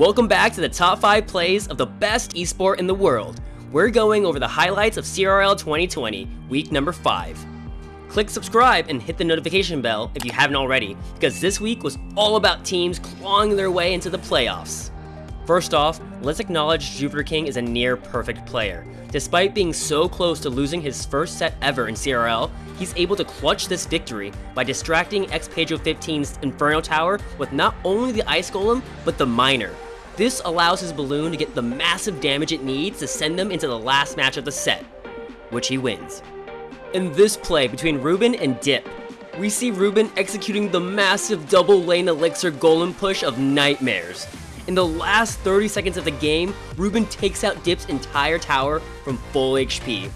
Welcome back to the top 5 plays of the best esport in the world. We're going over the highlights of CRL 2020, week number 5. Click subscribe and hit the notification bell if you haven't already, because this week was all about teams clawing their way into the playoffs. First off, let's acknowledge Jupiter King is a near perfect player. Despite being so close to losing his first set ever in CRL, he's able to clutch this victory by distracting Xpedro 15's Inferno Tower with not only the Ice Golem, but the Miner. This allows his balloon to get the massive damage it needs to send them into the last match of the set, which he wins. In this play between Ruben and Dip, we see Ruben executing the massive double lane elixir golem push of nightmares. In the last 30 seconds of the game, Ruben takes out Dip's entire tower from full HP.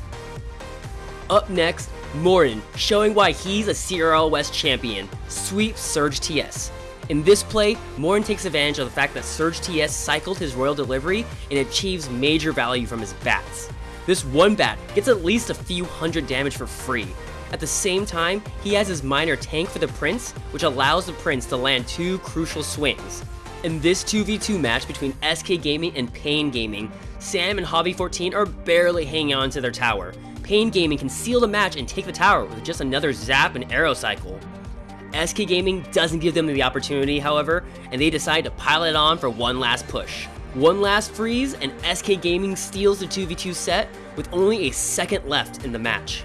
Up next, Morin, showing why he's a CRL West champion, sweeps Surge TS. In this play, Morin takes advantage of the fact that Surge TS cycled his Royal Delivery and achieves major value from his bats. This one bat gets at least a few hundred damage for free. At the same time, he has his Miner tank for the Prince, which allows the Prince to land two crucial swings. In this 2v2 match between SK Gaming and Pain Gaming, Sam and Hobby14 are barely hanging on to their tower. Pain Gaming can seal the match and take the tower with just another zap and arrow cycle. SK Gaming doesn't give them the opportunity, however, and they decide to pile it on for one last push. One last freeze, and SK Gaming steals the 2v2 set with only a second left in the match.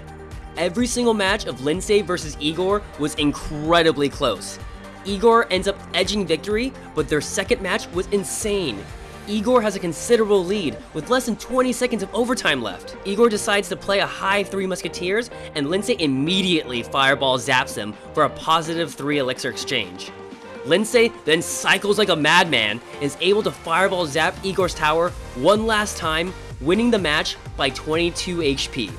Every single match of Lindsay versus Igor was incredibly close, Igor ends up edging victory, but their second match was insane. Igor has a considerable lead, with less than 20 seconds of overtime left. Igor decides to play a high 3 Musketeers, and Lindsay immediately Fireball zaps him for a positive 3 Elixir exchange. Lindsay then cycles like a madman and is able to Fireball zap Igor's tower one last time, winning the match by 22 HP.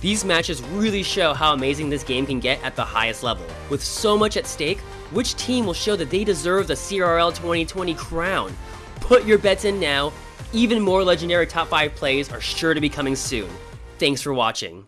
These matches really show how amazing this game can get at the highest level. With so much at stake, which team will show that they deserve the CRL 2020 crown? Put your bets in now. Even more legendary top 5 plays are sure to be coming soon. Thanks for watching.